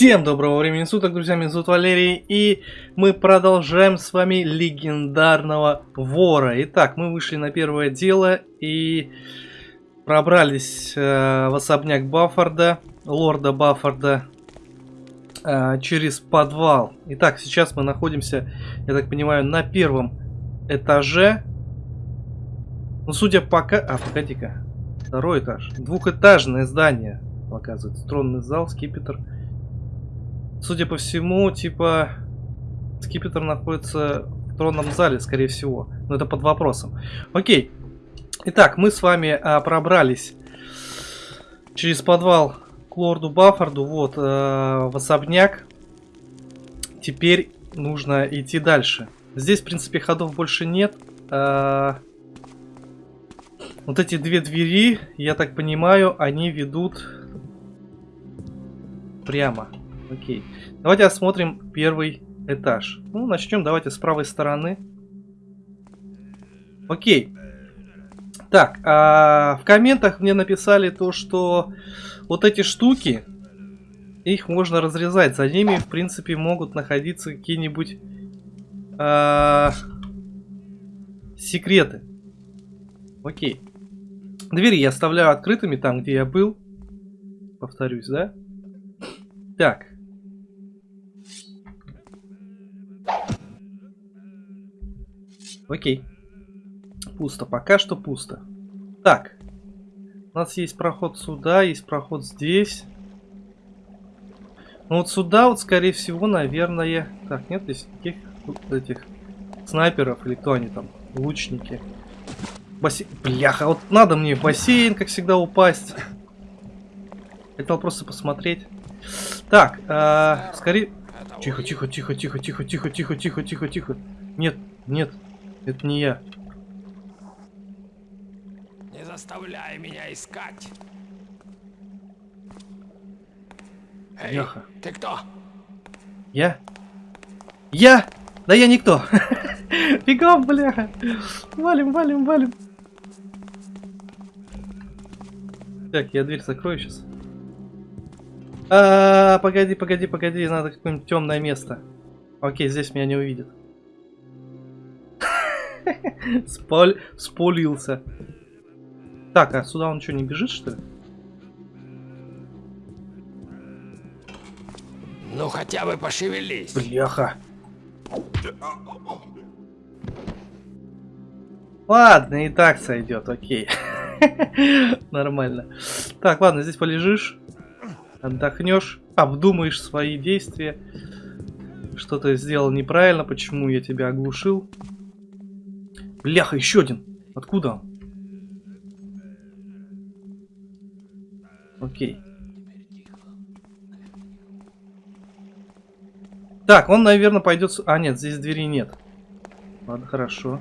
Всем доброго времени суток, друзья, меня зовут Валерий, и мы продолжаем с вами легендарного вора. Итак, мы вышли на первое дело и пробрались э, в особняк Баффорда, лорда Баффорда, э, через подвал. Итак, сейчас мы находимся, я так понимаю, на первом этаже. Ну, судя пока... А, погоди-ка. Второй этаж. Двухэтажное здание, оказывается. Тронный зал, скипетр. Судя по всему, типа, скипетр находится в тронном зале, скорее всего. Но это под вопросом. Окей. Итак, мы с вами а, пробрались через подвал к лорду Баффорду, вот, а, в особняк. Теперь нужно идти дальше. Здесь, в принципе, ходов больше нет. А, вот эти две двери, я так понимаю, они ведут прямо. Окей. Давайте осмотрим первый этаж. Ну, начнем давайте с правой стороны. Окей. Так, а в комментах мне написали то, что вот эти штуки, их можно разрезать. За ними, в принципе, могут находиться какие-нибудь а, секреты. Окей. Двери я оставляю открытыми там, где я был. Повторюсь, да? Так. Окей. Пусто. Пока что пусто. Так. У нас есть проход сюда, есть проход здесь. Ну вот сюда вот, скорее всего, наверное... Так, нет здесь никаких этих снайперов или кто они там? Лучники. Бассейн. Бляха, вот надо мне в бассейн, как всегда, упасть. Хотел просто посмотреть. Так, э, скорее... Тихо, тихо, тихо, тихо, тихо, тихо, тихо, тихо, тихо, тихо. Нет, нет, это не я. Не заставляй меня искать. Эй, Бляха. ты кто? Я? Я? Да я никто. Бегом, бляха. Валим, валим, валим. Так, я дверь закрою сейчас. А, погоди, погоди, погоди, надо какое-нибудь темное место. Окей, здесь меня не увидят. Спал... Спулился. Так, а сюда он что, не бежит, что ли? Ну хотя бы пошевелись. Бляха. Ладно, и так сойдет, окей. Нормально. Так, ладно, здесь полежишь, отдохнешь, обдумаешь свои действия. Что ты сделал неправильно, почему я тебя оглушил. Бляха, еще один. Откуда он? Окей. Так, он, наверное, пойдет... А, нет, здесь двери нет. Ладно, хорошо.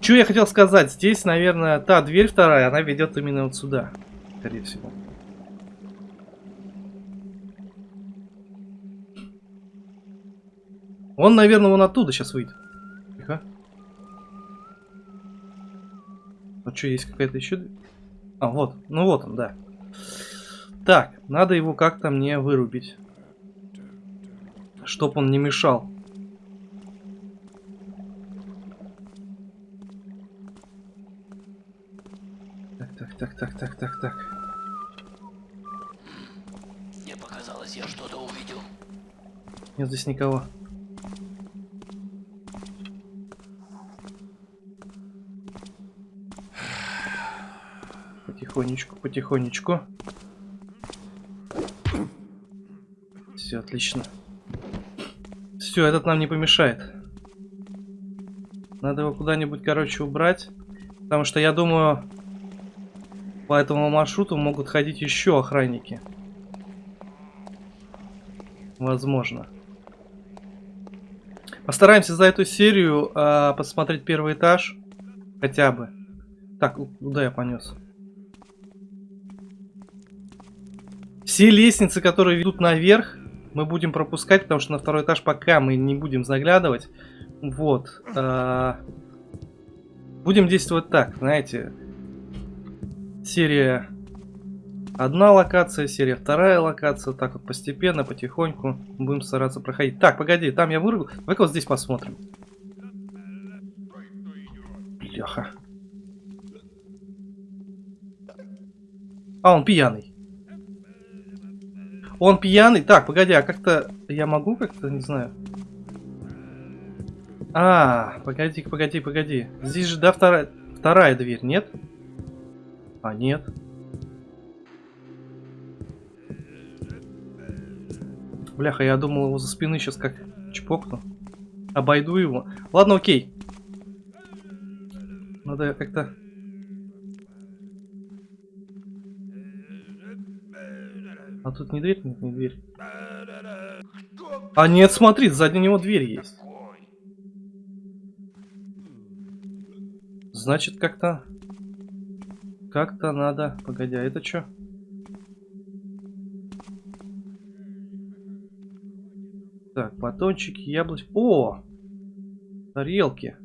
Что я хотел сказать? Здесь, наверное, та дверь вторая, она ведет именно вот сюда. Скорее всего. Он, наверное, вон оттуда сейчас выйдет. Тихо. А что, есть какая-то еще... А, вот. Ну вот он, да. Так, надо его как-то мне вырубить. Чтоб он не мешал. Так, так, так, так, так, так, так. Мне показалось, я что-то увидел. Нет здесь никого. Потихонечку, потихонечку. Все отлично. Все, этот нам не помешает. Надо его куда-нибудь, короче, убрать. Потому что я думаю, по этому маршруту могут ходить еще охранники. Возможно. Постараемся за эту серию а, посмотреть первый этаж. Хотя бы. Так, куда я понес? Все лестницы, которые ведут наверх, мы будем пропускать, потому что на второй этаж пока мы не будем заглядывать. Вот. а, будем действовать так, знаете. Серия одна локация, серия вторая локация. Так вот постепенно, потихоньку будем стараться проходить. Так, погоди, там я вырвал. Давай-ка вот здесь посмотрим. Бляха. А, он пьяный. Он пьяный? Так, погоди, а как-то... Я могу как-то, не знаю... А, погоди, погоди, погоди. Здесь же, да, вторая, вторая дверь, нет? А, нет. Бляха, я думал его за спины сейчас как чпокну. Обойду его. Ладно, окей. Надо как-то... А тут не дверь? Нет, не дверь. А нет, смотри, сзади него дверь есть. Значит, как-то... Как-то надо... Погоди, а это что? Так, батончики, яблочки. О! Тарелки.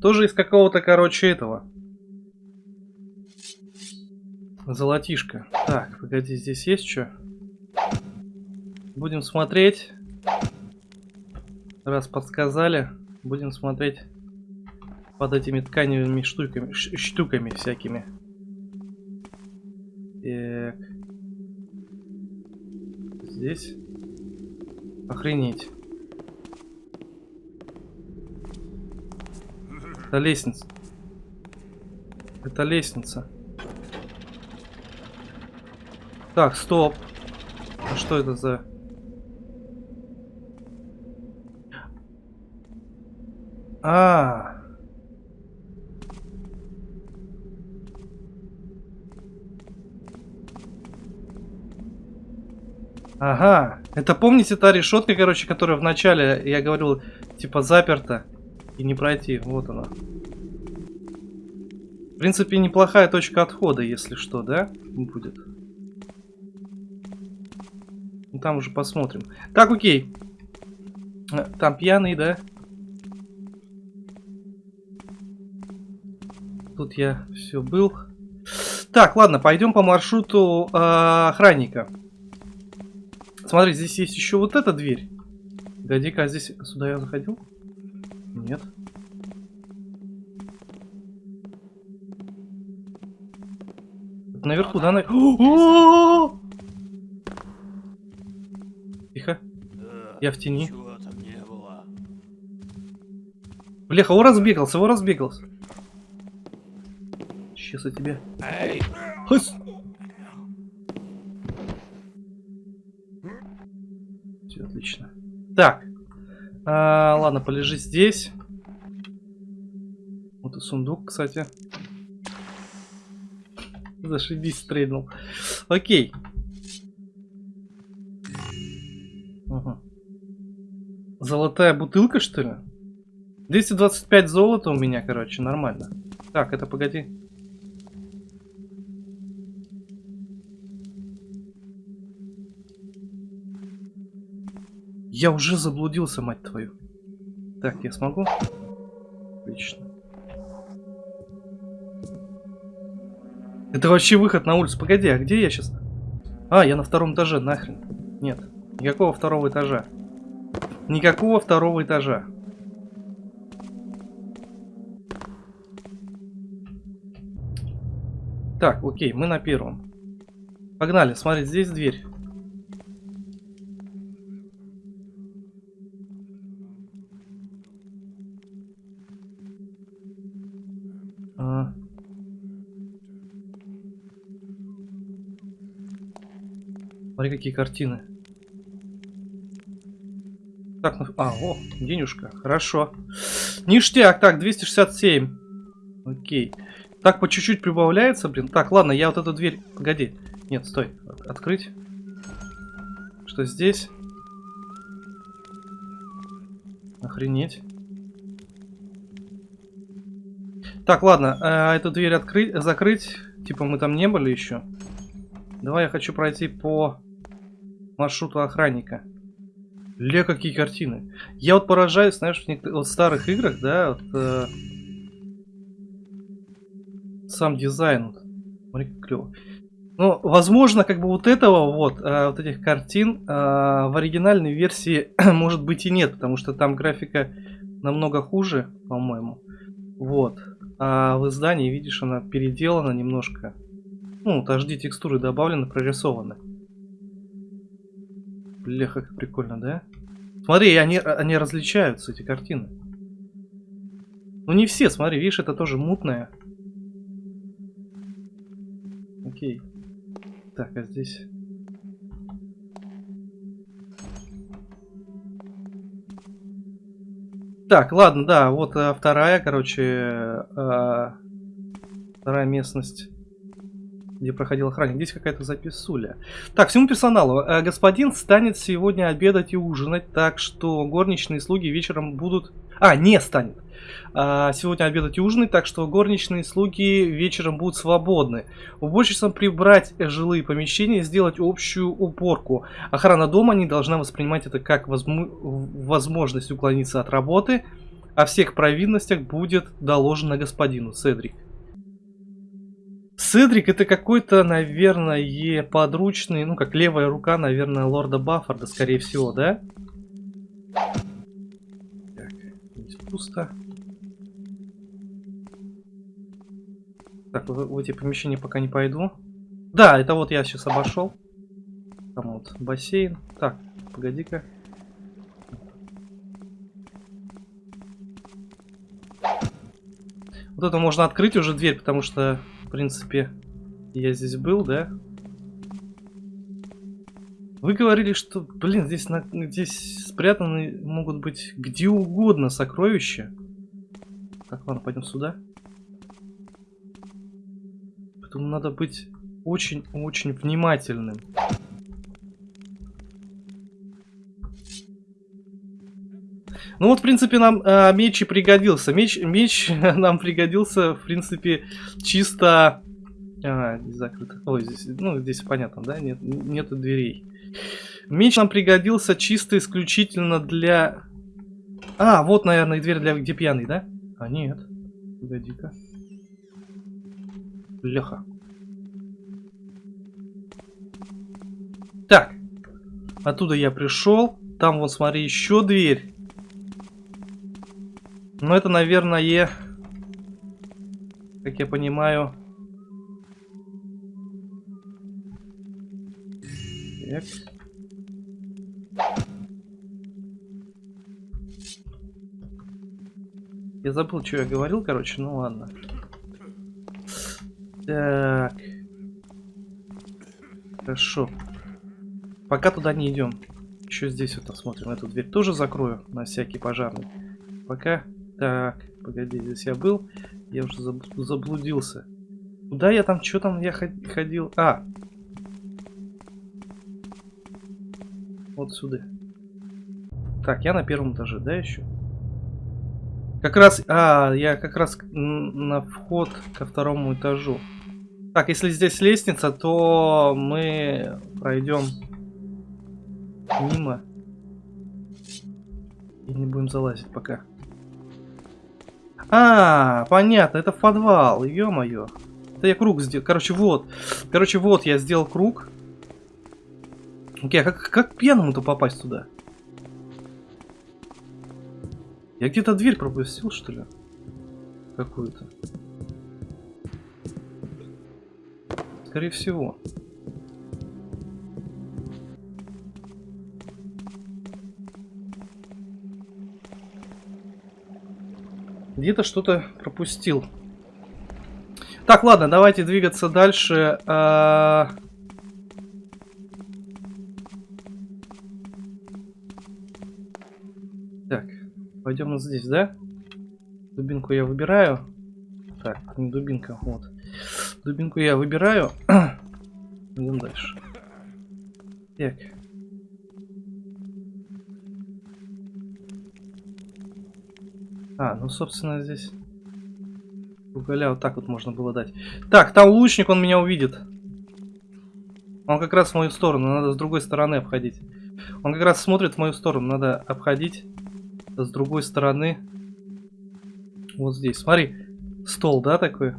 Тоже из какого-то, короче, этого. Золотишко. Так, погоди, здесь есть что? Будем смотреть. Раз подсказали, будем смотреть под этими тканевыми штуками, штуками всякими. Так. Здесь. Охренеть. Это лестница. Это лестница. Так, стоп. А что это за... А, -а. Ага, это помните та решетка, короче, которая в начале, я говорил, типа заперта и не пройти. Вот она. В принципе, неплохая точка отхода, если что, да? Будет. Ну, там уже посмотрим. Так, окей. Э, там пьяный, да? Тут я все был. Так, ладно, пойдем по маршруту э, охранника. Смотри, здесь есть еще вот эта дверь. Погоди-ка, а здесь сюда я заходил? Нет. Наверху, да? На... Тихо. Я в тени. Бляха, он разбегался, он разбегался. Сейчас я тебе. Эй! Отлично. Так. А, ладно, полежи здесь. Вот и сундук, кстати. Зашибись, стрельнул. Окей. Золотая бутылка, что ли? 225 золота у меня, короче, нормально. Так, это погоди. Я уже заблудился, мать твою. Так, я смогу? Отлично. Это вообще выход на улицу. Погоди, а где я сейчас? А, я на втором этаже, нахрен. Нет, никакого второго этажа. Никакого второго этажа. Так, окей, мы на первом. Погнали, смотри, здесь дверь. Смотри, какие картины. Так, ну... А, о, денежка. Хорошо. Ништяк. Так, 267. Окей. Так, по чуть-чуть прибавляется, блин. Так, ладно, я вот эту дверь... Погоди. Нет, стой. Открыть. Что здесь? Охренеть. Так, ладно. Э, эту дверь открыть, закрыть. Типа мы там не были еще. Давай я хочу пройти по маршруту охранника. Ля, какие картины. Я вот поражаюсь, знаешь, в некоторых вот старых играх, да, вот, э, сам дизайн. Вот. Смотри, как клево. Ну, возможно, как бы вот этого вот, э, вот этих картин э, в оригинальной версии может быть и нет, потому что там графика намного хуже, по-моему. Вот. А в издании, видишь, она переделана немножко. Ну, вот HD текстуры добавлены, прорисованы. Бляха, как прикольно, да? Смотри, они, они различаются, эти картины. Ну не все, смотри, видишь, это тоже мутное. Окей. Так, а здесь... Так, ладно, да, вот а, вторая, короче, а, вторая местность, где проходил охранник. Здесь какая-то записуля. Так, всему персоналу. А, господин станет сегодня обедать и ужинать, так что горничные слуги вечером будут... А, не станет. А, сегодня обедать и ужинать, так что горничные слуги вечером будут свободны. Уборщицам прибрать жилые помещения, сделать общую уборку. Охрана дома не должна воспринимать это как возможность уклониться от работы. О всех провинностях будет доложено господину Седрик. Седрик это какой-то, наверное, подручный, ну как левая рука, наверное, лорда Баффорда, скорее всего, да? Так, здесь пусто. Так, в, в эти помещения пока не пойду. Да, это вот я сейчас обошел. Там вот бассейн. Так, погоди-ка. Вот это можно открыть уже дверь, потому что, в принципе, я здесь был, да? Вы говорили, что, блин, здесь, на, здесь спрятаны могут быть где угодно сокровища. Так, ладно, пойдем сюда. Поэтому надо быть очень-очень внимательным. Ну вот, в принципе, нам э, меч и пригодился. Меч, меч нам пригодился, в принципе, чисто... А, здесь закрыто. Ой, здесь, ну, здесь понятно, да? Нет, нету дверей. Меч нам пригодился чисто исключительно для... А, вот, наверное, дверь для где пьяный, да? А, нет. Погоди-ка. Леха. Так. Оттуда я пришел. Там, вот, смотри, еще дверь. Но это, наверное, как я понимаю... Так. Я забыл, что я говорил, короче, ну ладно. Так. Хорошо. Пока туда не идем. Еще здесь вот посмотрим. Эту дверь тоже закрою на всякий пожарный. Пока. Так, погоди, здесь я был. Я уже заблудился. Куда я там, что там я ходил? А! Вот сюда. Так, я на первом этаже, да, еще? Как раз, а, я как раз на вход ко второму этажу. Так, если здесь лестница, то мы пройдем мимо. И не будем залазить пока. А, понятно, это в подвал, ё-моё. Это я круг сделал. Короче, вот. Короче, вот я сделал круг. Окей, а как, как пьяному-то попасть туда? Я где-то дверь пропустил, что ли? Какую-то. Скорее всего. Где-то что-то пропустил. Так, ладно, давайте двигаться дальше. А... Так, пойдем вот здесь, да? Дубинку я выбираю. Так, не дубинка, вот. Дубинку я выбираю. Идем дальше. Так. А, ну, собственно, здесь уголя вот так вот можно было дать. Так, там лучник, он меня увидит. Он как раз в мою сторону, надо с другой стороны обходить. Он как раз смотрит в мою сторону, надо обходить с другой стороны. Вот здесь, смотри, стол, да, такой?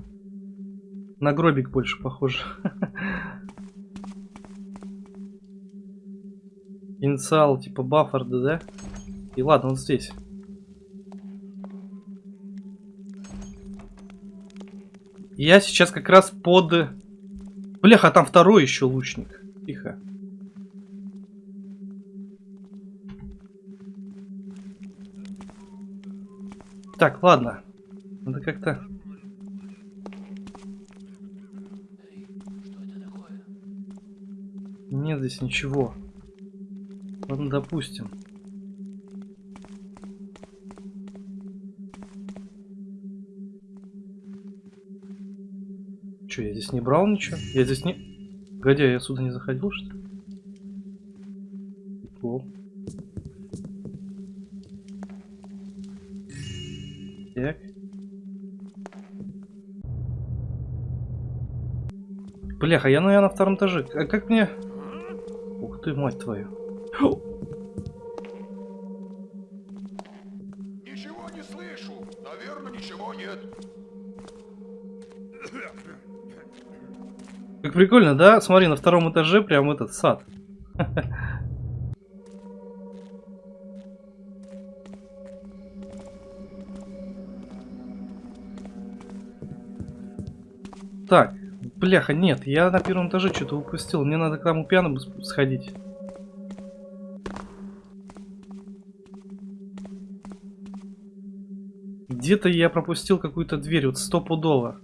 На гробик больше похоже. Инициал типа Баффарда, да? И ладно, он здесь. Я сейчас как раз под... Бляха, там второй еще лучник. Тихо. Так, ладно. Надо как-то... Нет здесь ничего. Ладно, допустим. Че, я здесь не брал ничего? Я здесь не... А я сюда не заходил, что ли? Прикол. Так. Бляха, я, я на втором этаже. А как мне... Ух ты, мать твою. Ничего не слышу. Наверное, ничего нет. Как прикольно, да? Смотри, на втором этаже прям этот сад. Так, бляха, нет, я на первом этаже что-то упустил. Мне надо к тому пьяному сходить. Где-то я пропустил какую-то дверь, вот стопудово.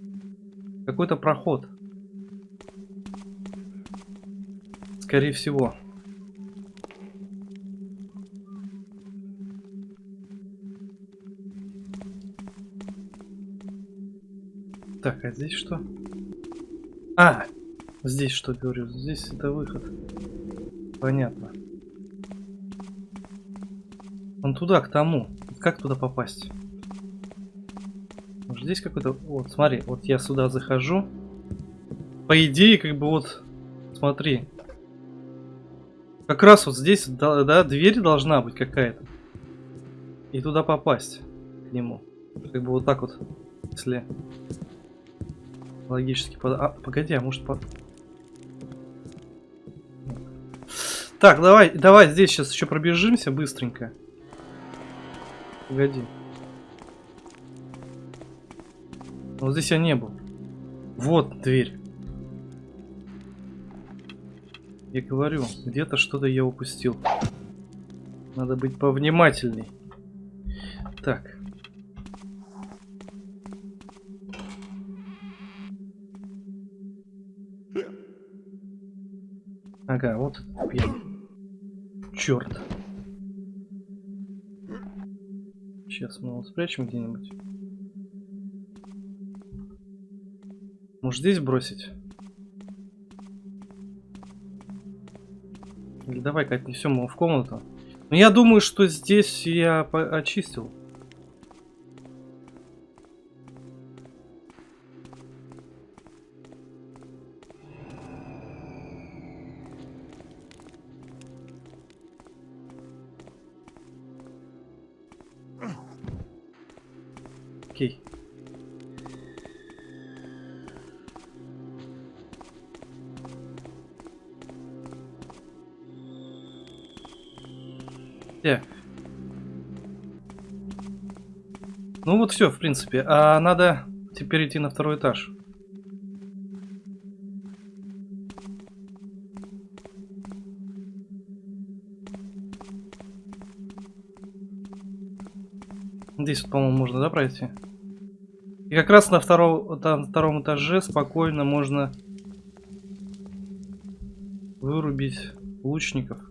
Какой-то проход. Скорее всего. Так, а здесь что? А! Здесь что, говорю? Здесь это выход. Понятно. Он туда, к тому. Как туда попасть? Может, здесь какой-то... Вот, смотри, вот я сюда захожу. По идее, как бы вот... Смотри. Как раз вот здесь, да, да дверь должна быть какая-то. И туда попасть. К нему. Как бы вот так вот. Если... Логически под... А, погоди, а может по... Так, давай, давай здесь сейчас еще пробежимся быстренько. Погоди. Вот здесь я не был. Вот дверь. Я говорю, где-то что-то я упустил. Надо быть повнимательней. Так. Ага, вот пьяный. Черт. Сейчас мы его спрячем где-нибудь. Может здесь бросить? Или давай-ка отнесем его в комнату. Но я думаю, что здесь я очистил. Так. Ну вот все, в принципе. А надо теперь идти на второй этаж. Здесь, по-моему, можно, да, пройти? И как раз на, втором на втором этаже спокойно можно вырубить лучников.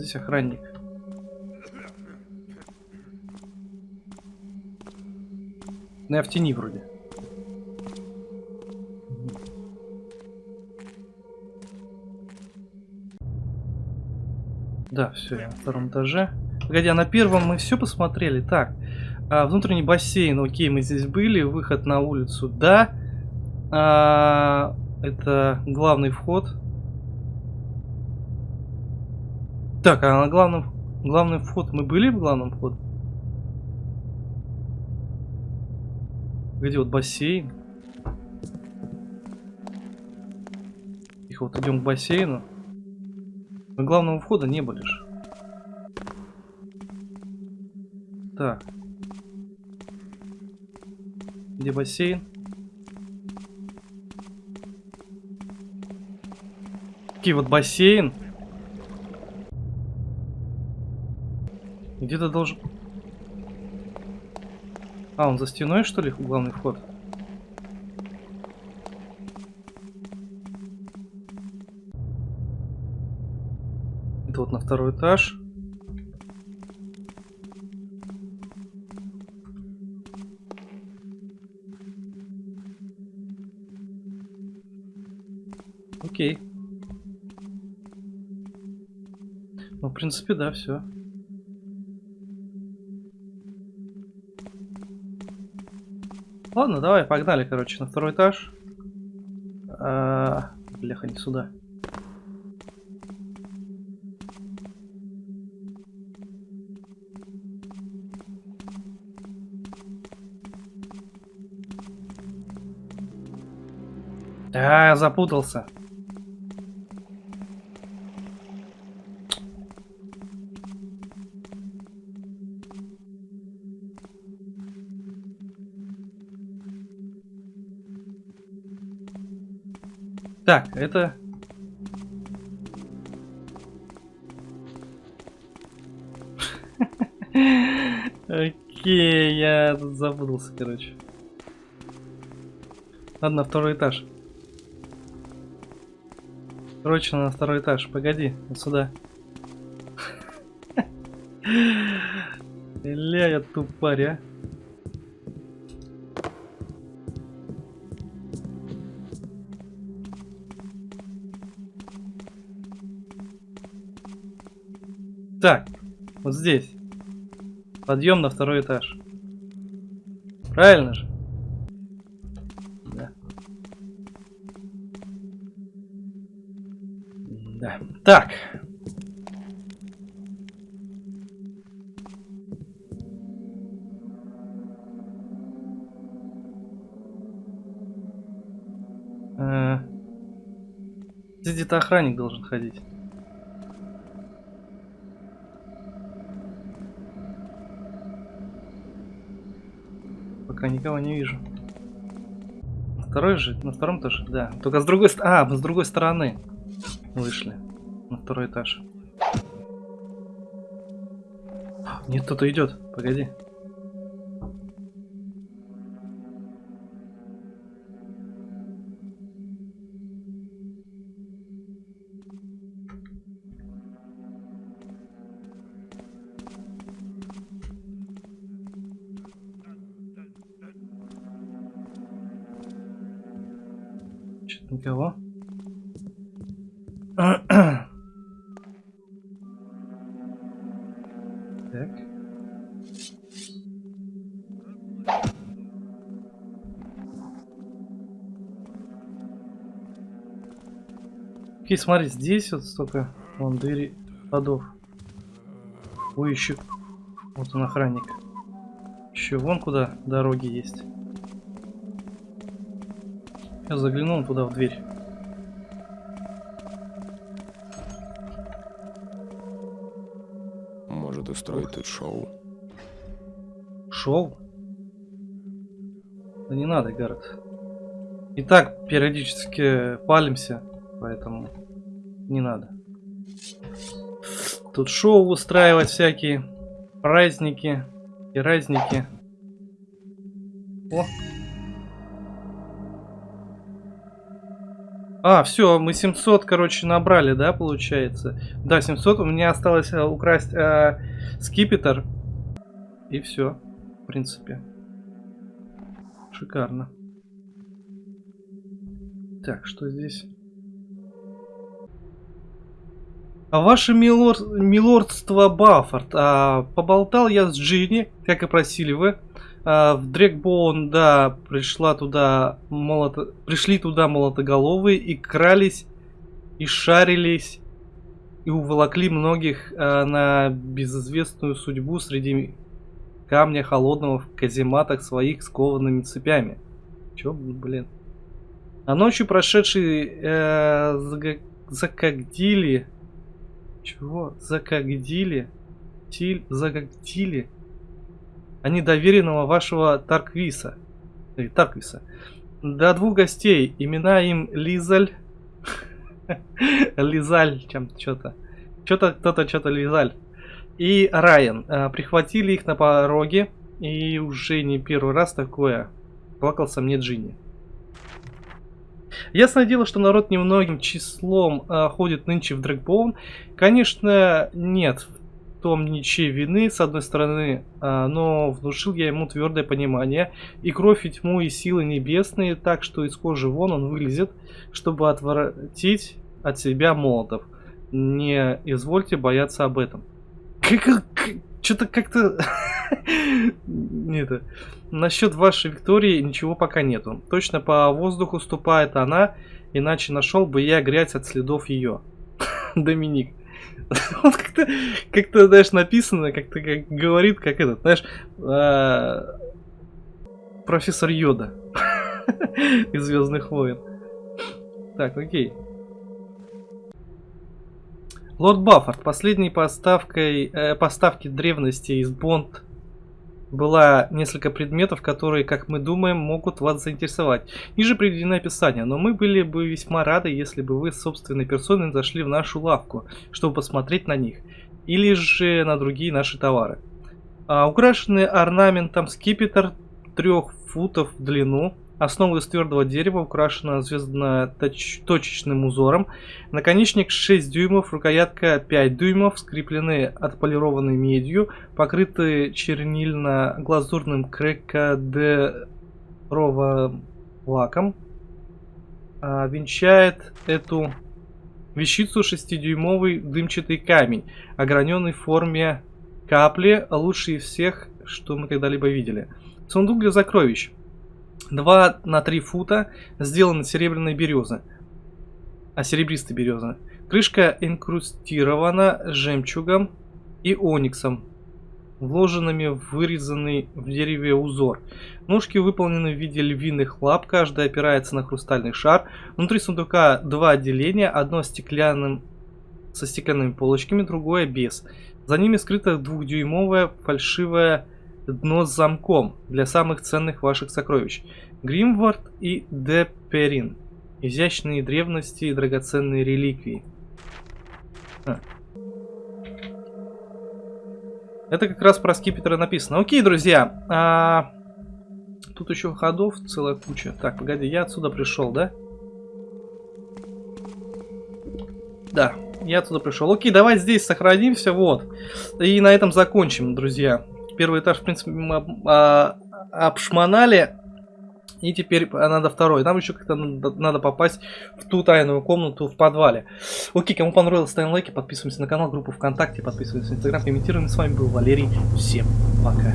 Здесь охранник. Ну, я в тени вроде. Да, все, я на втором этаже. Погоди, а на первом мы все посмотрели. Так, а, внутренний бассейн, окей, мы здесь были. Выход на улицу, да. А, это главный вход. Так, а на главном, главный вход мы были в главном входе? Где вот бассейн? Тихо, вот идем к бассейну. Мы главного входа не были же. Так. Где бассейн? Такие вот бассейн. Где-то должен... А, он за стеной, что ли, главный вход? Это вот на второй этаж. Окей. Ну, в принципе, да, все. Ладно, давай, погнали, короче, на второй этаж. А, бляха, не сюда. А, запутался. Так, это... Окей, я тут запутался, короче. Ладно, второй этаж. Срочно на второй этаж. Погоди, вот сюда. Ля, я тупарь, а. Так, вот здесь. Подъем на второй этаж. Правильно же? Да. Да. Так. Э, Здесь где-то охранник должен ходить. Пока никого не вижу. Второй же, на втором тоже, да. Только с другой стороны, а, мы с другой стороны вышли на второй этаж. Нет, кто-то идет. Погоди. Что-то никого. Так. Окей, смотри, здесь вот столько вон двери ходов. Ой, еще вот он охранник. Еще вон куда дороги есть. Я заглянул туда в дверь. Может устроить тут шоу. Шоу? Да не надо, Гаррет. И так периодически палимся, поэтому не надо. Тут шоу устраивать всякие, праздники и разники. О! А, все, мы 700, короче, набрали, да, получается? Да, 700, у меня осталось э, украсть э, скипетр. И все, в принципе. Шикарно. Так, что здесь? А ваше милор... милордство Баффорд, а, поболтал я с Джинни, как и просили вы. А, в Дрекбоун, да, пришла туда молото... пришли туда молотоголовые и крались, и шарились, и уволокли многих а, на безызвестную судьбу среди камня холодного в казематах своих скованными цепями. Чё, блин? А ночью прошедшие э, закагдили... Чего? Закагдили? Тиль, закагдили? Они доверенного вашего Тарквиса. Э, Тарквиса. До двух гостей. Имена им Лизаль. Лизаль, чем что-то. Что-то кто-то что-то Лизаль. И Райан. Э, Прихватили их на пороге. И уже не первый раз такое. Плакался мне Джинни. Ясное дело, что народ немногим числом э, ходит нынче в Дрэгбоун. Конечно, нет том ничьей вины, с одной стороны, э, но внушил я ему твердое понимание. И кровь, и тьму, и силы небесные, так что из кожи вон он вылезет, чтобы отвратить от себя молотов. Не извольте бояться об этом. Что-то как-то... Это... Насчет вашей Виктории ничего пока нету. Точно по воздуху ступает она, иначе нашел бы я грязь от следов ее. Доминик. Вот как-то, как-то, знаешь, написано, как-то как говорит, как этот, знаешь, а, профессор Йода из Звездных войн. Так, окей. Лорд Баффорд, последней поставкой, э, поставки древности из Бонд была несколько предметов, которые, как мы думаем, могут вас заинтересовать. Ниже приведено описание, но мы были бы весьма рады, если бы вы собственной персоной зашли в нашу лавку, чтобы посмотреть на них, или же на другие наши товары. А, украшенный орнаментом скипетр трех футов в длину, Основа из твердого дерева украшена звездно-точечным узором. Наконечник 6 дюймов, рукоятка 5 дюймов, скреплены отполированной медью, покрыты чернильно-глазурным крекадеровым лаком. А, венчает эту вещицу 6-дюймовый дымчатый камень, ограненный в форме капли, лучший из всех, что мы когда-либо видели. Сундук для сокровищ. 2 на 3 фута, сделаны серебряной березы. А серебристой березы. Крышка инкрустирована жемчугом и ониксом, вложенными в вырезанный в дереве узор. Ножки выполнены в виде львиных лап, каждая опирается на хрустальный шар. Внутри сундука два отделения, одно стеклянным, со стеклянными полочками, другое без. За ними скрыта двухдюймовая фальшивая дно с замком для самых ценных ваших сокровищ. Гримвард и Деперин. Изящные древности и драгоценные реликвии. А. Это как раз про скипетры написано. Окей, друзья. А... Тут еще ходов целая куча. Так, погоди, я отсюда пришел, да? Да, я отсюда пришел. Окей, давай здесь сохранимся, вот. И на этом закончим, друзья первый этаж, в принципе, мы а, обшмонали. И теперь надо второй. Нам еще как-то надо попасть в ту тайную комнату в подвале. Окей, кому понравилось, ставим лайки, подписываемся на канал, группу ВКонтакте, подписываемся на Инстаграм, комментируем. С вами был Валерий. Всем пока.